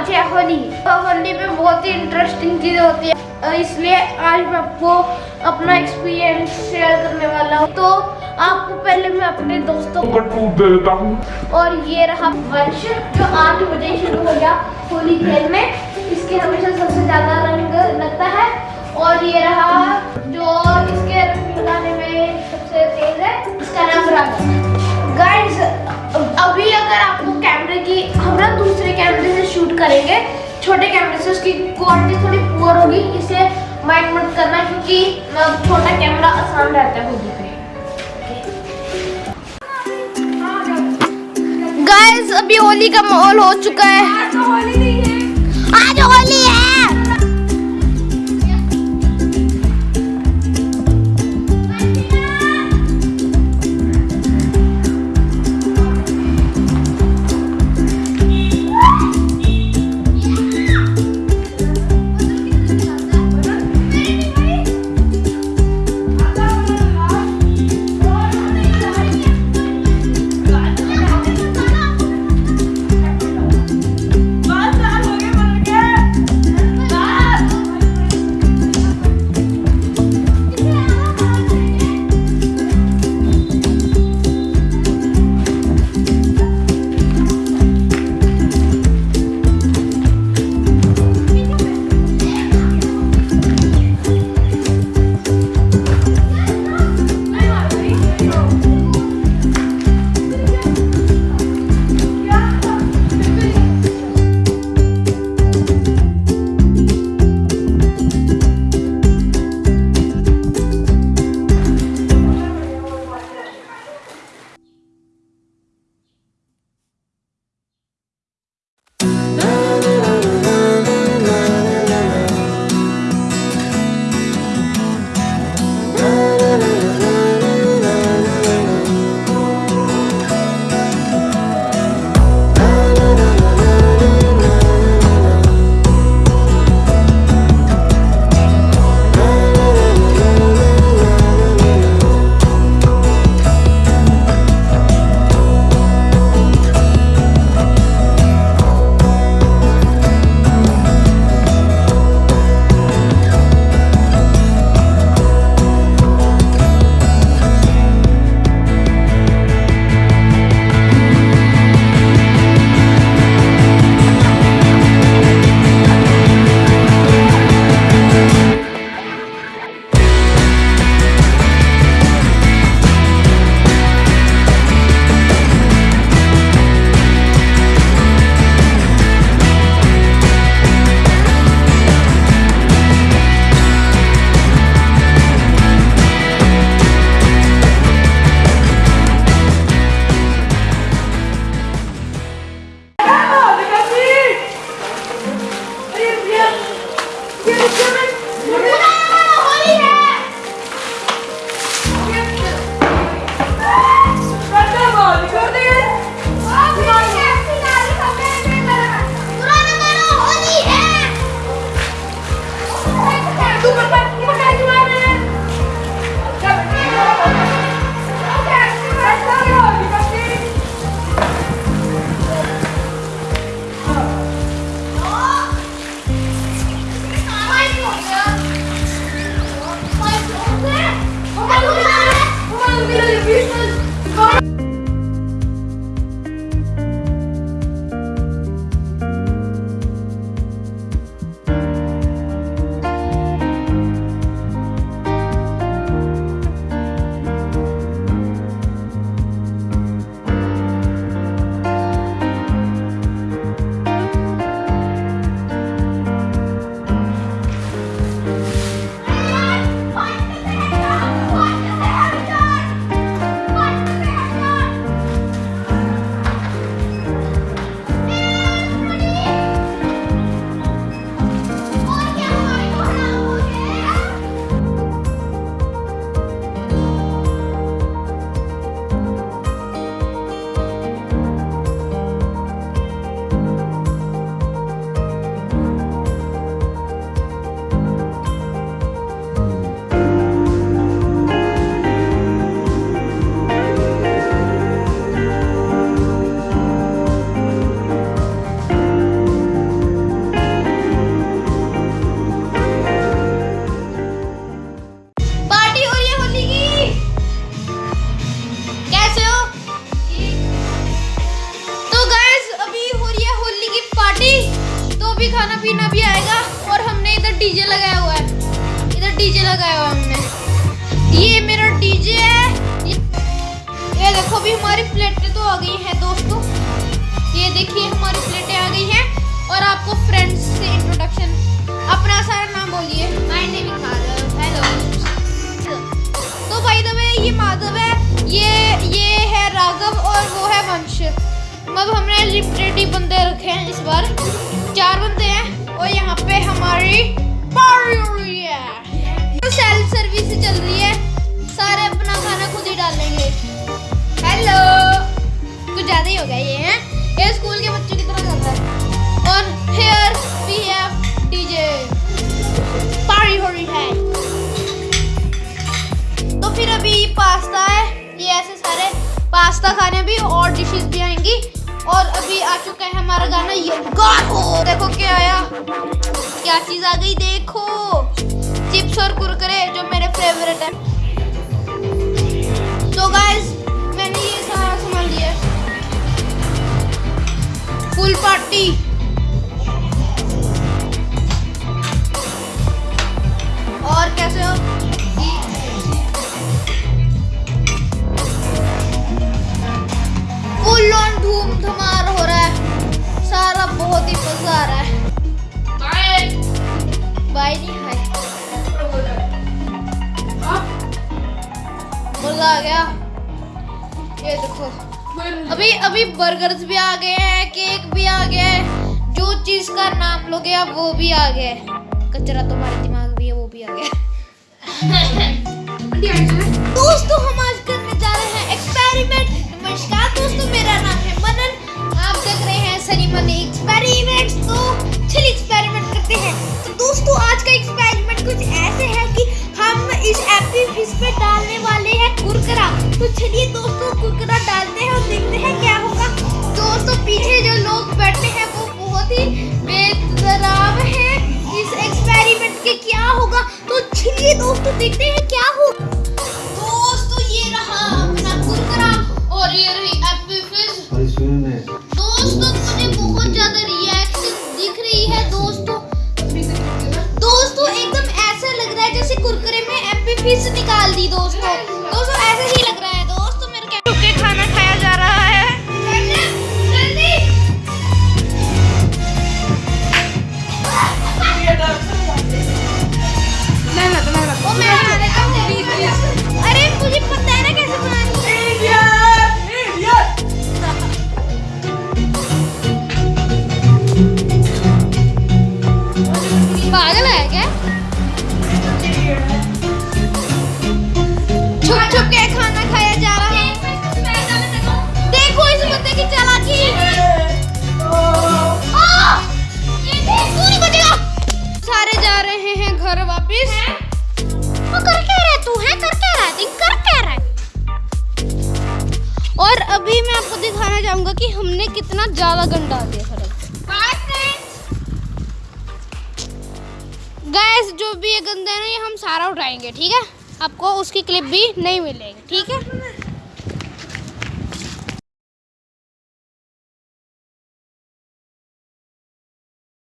आज है होली तो होली में बहुत ही इंटरेस्टिंग चीज़ें होती है। इसलिए आज मैं आपको अपना एक्सपीरियंस शेयर करने वाला हूँ। तो आपको पहले मैं अपने दोस्तों को टूट देता हूँ। और ये रहा वर्ष जो आठ बजे शुरू हो गया होली खेलने इसके हमेशा सबसे ज़्यादा रंग लगता है। और ये रहा जो इसके रंग लगाने में सबसे तेज है इसका नाम रंग गाइस अभी अगर आपको कैमरे की हम ना दूसरे कैमरे से शूट करेंगे। छोटे कैमरे से उसकी क्वालिटी थोड़ी पुअर होगी इसे माइंड मत करना क्योंकि छोटा कैमरा आसान रहता है होगी गाइस अभी होली का माहौल हो चुका है। आज होली है। डीजे लगाया हुआ हमने। ये मेरा डीजे है। ये, ये देखो अभी हमारी प्लेटें तो आ गई हैं दोस्तों। ये देखिए हमारी प्लेटें आ गई हैं। और आपको फ्रेंड्स से इंट्रोडक्शन अपना सारा नाम बोलिए। My name is Madhav hello तो भाई द वे ये माधव है। ये ये है राघव और वो है वंश। मतलब हमने लिमिटेड बंदे रखे हैं इस बार। चार बंदे हैं। और यहाँ पे हमारी पार्टी हो रही है। तो सेल्फ सर्विस चल रही है। सारे अपना खाना खुद ही डालेंगे। हेलो कुछ ज़्यादा ही हो गया ये, है? ये स्कूल के बच्चों की तरह रहा है। और here we have DJ party हो रही है। तो फिर अभी पास्ता है। ये ऐसे सारे पास्ता खाने भी और डिशेस भी आएँगी। और अभी आ चुका है हमारा गाना, ये गाओ देखो क्या आया। क्या चीज़ आ गई, देखो। चिप्स और कुरकुरे, जो मेरे फेवरेट है। तो गाइस मैंने ये सारा सामान लिया फुल पार्टी और कैसे हो? फुल ऑन धूम धमार हो रहा है। सारा बहुत ही मज़ा आ गया। ये देखो। अभी अभी बर्गर्स भी आ गए हैं केक भी आ गया है। जो चीज़ का नाम लोगे आप, वो भी आ गया है। कचरा तुम्हारे दिमाग में है, वो भी आ गया दोस्तों, हम आज करने जा रहे हैं एक्सपेरिमेंट नमस्कार दोस्तों, मेरा नाम है मनन। आप देख रहे हैं सनी मनी एक्सपेरिमेंट्स तो चलिए एक्सपेरिमेंट करते हैं। तो दोस्तों, आज का एक्सपेरिमेंट भी ये गंदे ना ये हम सारा उठाएँगे, ठीक है? आपको उसकी क्लिप भी नहीं मिलेगी, ठीक है?